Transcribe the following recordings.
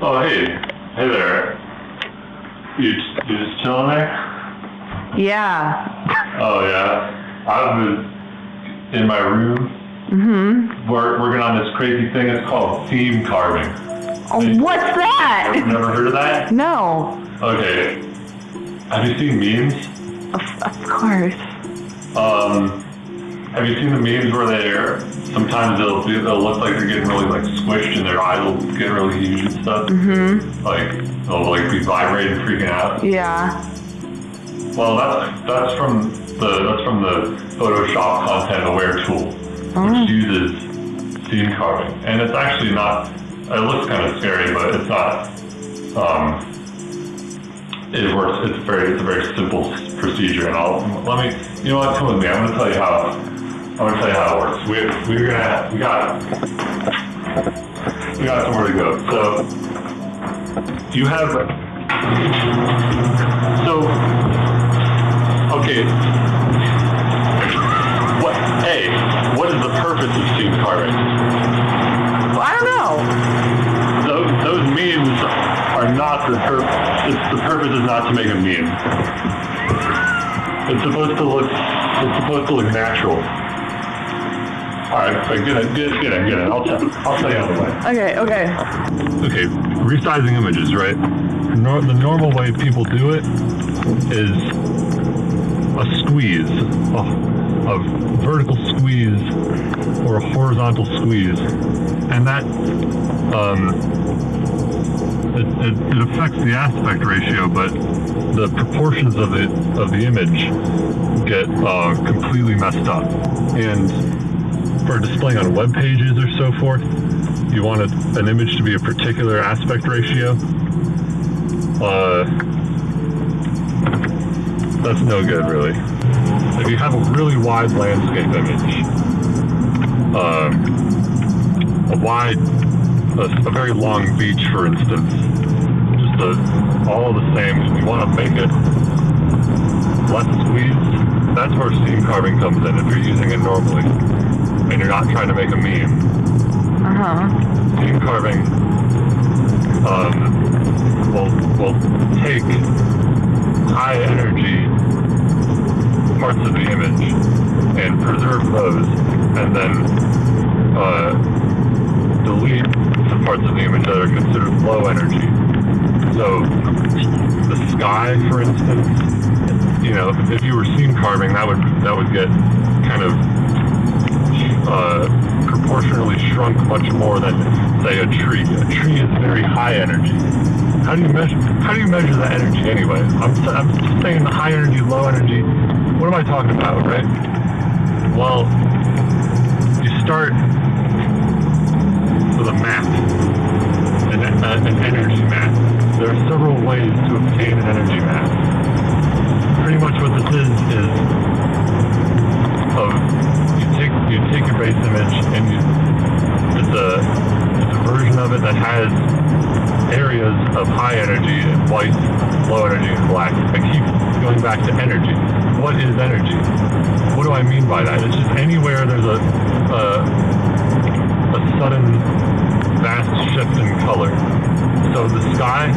Oh, hey. Hey there. You, you just chilling there? Yeah. Oh, yeah. I was in my room Mm-hmm. wor- working on this crazy thing. It's called seam carving. Oh, what's that? I've never heard of that? No. Okay. Have you seen memes? Of, of course. Um, have you seen the memes where they're sometimes they'll do, they'll look like they're getting really like squished and their eyes will get really huge and stuff. Mm-hmm. Like they'll like be vibrating, freaking out. Yeah. Well, that's that's from the that's from the Photoshop Content Aware tool, Oh. which uses seam carving, and it's actually not. It looks kind of scary, but it's not. Um, it works. It's very it's a very simple procedure, and I'll let me. You know what? Come with me. I'm going to tell you how. I'm to tell you how it works. We we're gonna we got we got somewhere to go. So you have so Okay. What? Hey, what is the purpose of seam carving? Well, I don't know. Those, those memes are not the purpose. The purpose is not to make a meme. It's supposed to look. It's supposed to look natural. All right, but get it, get it, get it, get it. I'll tell. I'll tell you on the way. Okay, okay. Okay, resizing images, right? Nor- the normal way people do it is a squeeze, a, a vertical squeeze or a horizontal squeeze, and that um, it, it, it affects the aspect ratio, but the proportions of it of the image get uh, completely messed up. And for displaying on web pages or so forth, you want a, an image to be a particular aspect ratio. Uh, that's no good, really. If you have a really wide landscape image, um, a wide, a, a very long beach, for instance, just a, all the same, you want to make it less squeezed, that's where seam carving comes in if you're using it normally and you're not trying to make a meme. Uh-huh. Seam carving um, will, will take high energy parts of the image and preserve those and then uh, delete the parts of the image that are considered low energy. So the sky, for instance, you know, if you were seam carving, that would that would get kind of uh, proportionally shrunk much more than say a tree. A tree is very high energy. How do you measure? How do you measure that energy anyway? I'm I'm saying the high energy, low energy. What am I talking about, right? Well, you start with a map, an, an energy map. There are several ways to obtain an energy map. Pretty much what this is is you take you take your base image and you it's a it's a version of it that has areas of high energy and white, low energy and black. I keep going back to energy. What is energy? What do I mean by that? It's just anywhere there's a a, a sudden vast shift in color. So the sky,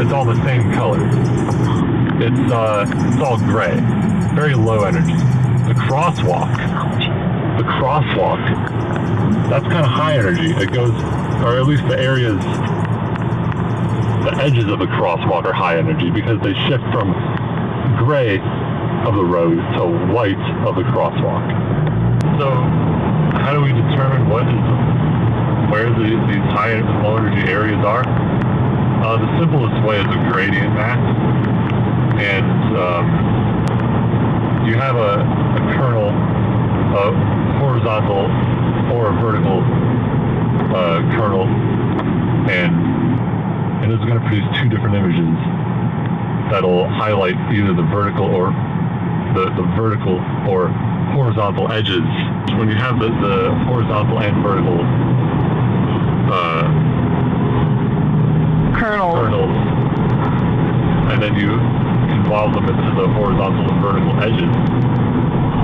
it's all the same color. It's uh, it's all gray, very low energy. The crosswalk, the crosswalk, that's kind of high energy. It goes, or at least the areas, the edges of the crosswalk are high energy because they shift from gray of the road to white of the crosswalk. So, how do we determine what is where the, these high low energy areas are? Uh, the simplest way is a gradient map, and um, you have a, a horizontal or a vertical uh, kernel, and and it's going to produce two different images that'll highlight either the vertical or the, the vertical or horizontal edges. When you have the, the horizontal and vertical uh, Colonel. kernels, and then you involve them into the horizontal and vertical edges,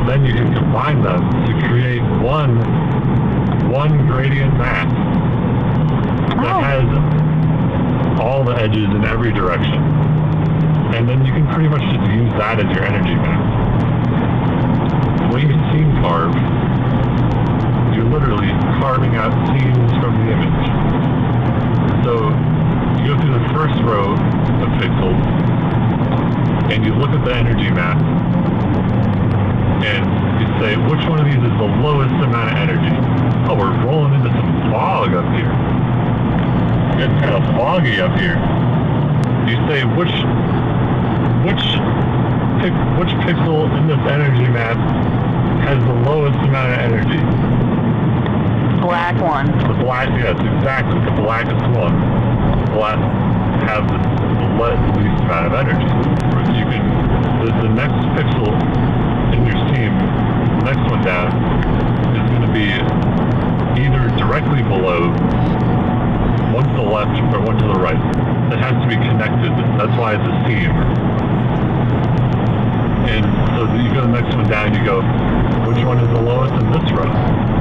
then you can combine them to create one one gradient map that Oh. has all the edges in every direction. And then you can pretty much just use that as your energy map. When you seam carve, you're literally carving out seams from the image. So you go through the first row of pixels, and you look at the energy map, and you say, which one of these is the lowest amount of energy? Oh, we're rolling into some fog up here. It's kind of foggy up here. You say, which, which, which pixel in this energy map has the lowest amount of energy? Black one. The black, yes, exactly, the blackest one. The Black has the le- least amount of energy. You can, the, the next pixel in your seam, the next one down, is going to be either directly below, one to the left or one to the right. It has to be connected. That's why it's a seam. And so you go the next one down, you go, which one is the lowest in this row?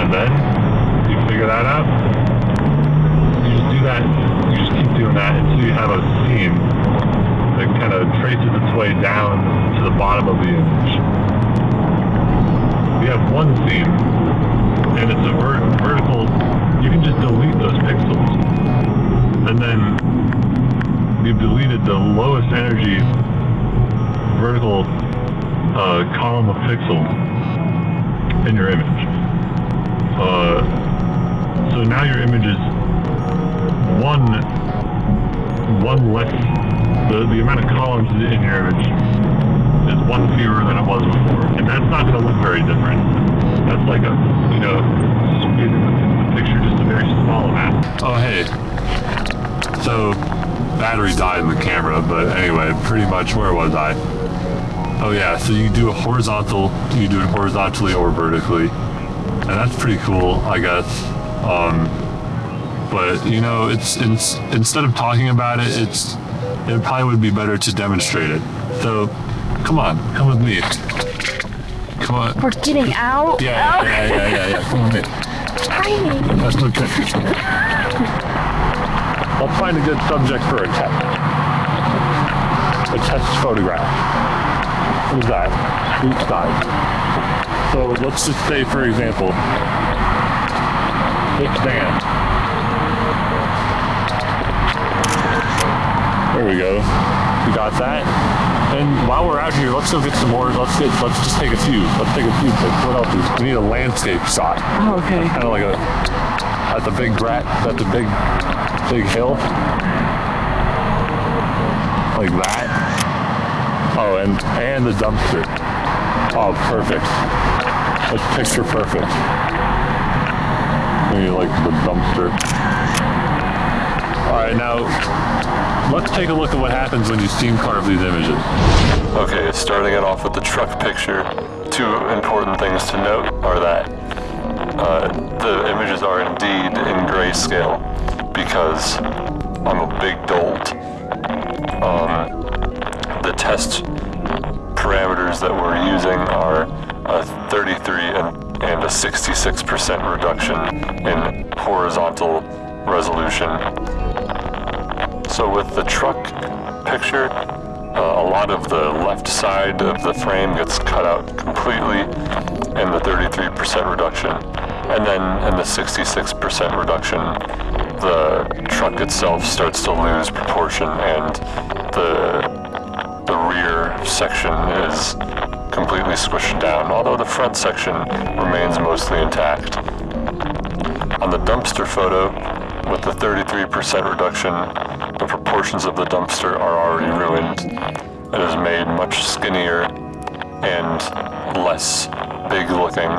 And then you figure that out. You just do that. You just keep doing that until you have a seam that kind of traces its way down to the bottom of the image. You have one seam, and it's a ver- vertical. You can just delete those pixels, and then you've deleted the lowest energy vertical uh, column of pixels in your image. Uh, so now your image is one one less the, the amount of columns in your image is one fewer than it was before. And that's not gonna look very different. That's like a you know the, the picture just a very small amount. Oh hey. So battery died in the camera, but anyway, pretty much where was I? Oh yeah, so you do a horizontal, you do it horizontally or vertically and that's pretty cool, I guess. Um, but you know, it's, it's instead of talking about it, it's it probably would be better to demonstrate it. So, come on, come with me. Come on. We're getting out. Yeah, yeah, yeah, yeah, yeah. Come on in. Tiny. That's okay. I'll find a good subject for a test. A test photograph. Who's that? Each side. So let's just say, for example, this band. There we go. We got that. And while we're out here, let's go get some more. Let's get. Let's just take a few. Let's take a few pics. What else? Is, we need a landscape shot. Oh, okay. Kind of like a. at the big grat. That's a big, big hill. Like that. Oh, and and the dumpster. Oh, perfect. That's picture perfect. Maybe like the dumpster. All right, now let's take a look at what happens when you seam carve these images. Okay, starting it off with the truck picture. Two important things to note are that uh, the images are indeed in grayscale because I'm a big dolt. Um, the test parameters that we're using are a 33 and, and a 66% reduction in horizontal resolution. So with the truck picture, uh, a lot of the left side of the frame gets cut out completely in the 33% reduction. And then in the 66% reduction, the truck itself starts to lose proportion and the the rear section is completely squished down, although the front section remains mostly intact. On the dumpster photo, with the 33% reduction, the proportions of the dumpster are already ruined. It is made much skinnier and less big looking.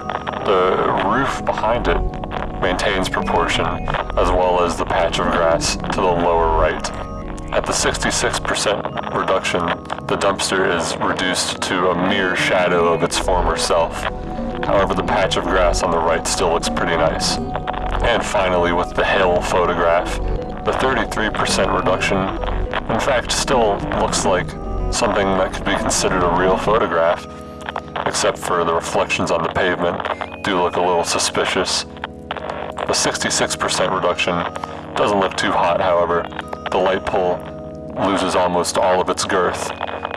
The roof behind it maintains proportion, as well as the patch of grass to the lower right. At the 66% reduction, the dumpster is reduced to a mere shadow of its former self. However, the patch of grass on the right still looks pretty nice. And finally, with the hill photograph, the 33% reduction, in fact, still looks like something that could be considered a real photograph, except for the reflections on the pavement do look a little suspicious. The 66% reduction doesn't look too hot, however. The light pole loses almost all of its girth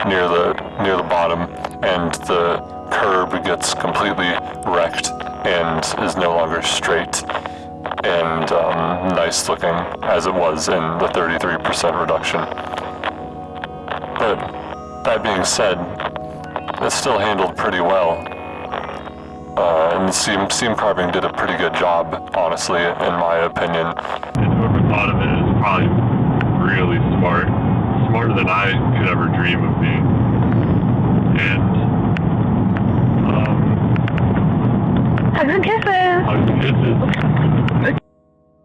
near the near the bottom, and the curb gets completely wrecked and is no longer straight and um, nice looking as it was in the 33% reduction. But that being said, it's still handled pretty well. Uh, and seam, seam carving did a pretty good job, honestly, in my opinion. And whoever thought of it is probably really smart. Smarter than I could ever dream of being. And, um, Hugs and kisses. hugs and kisses.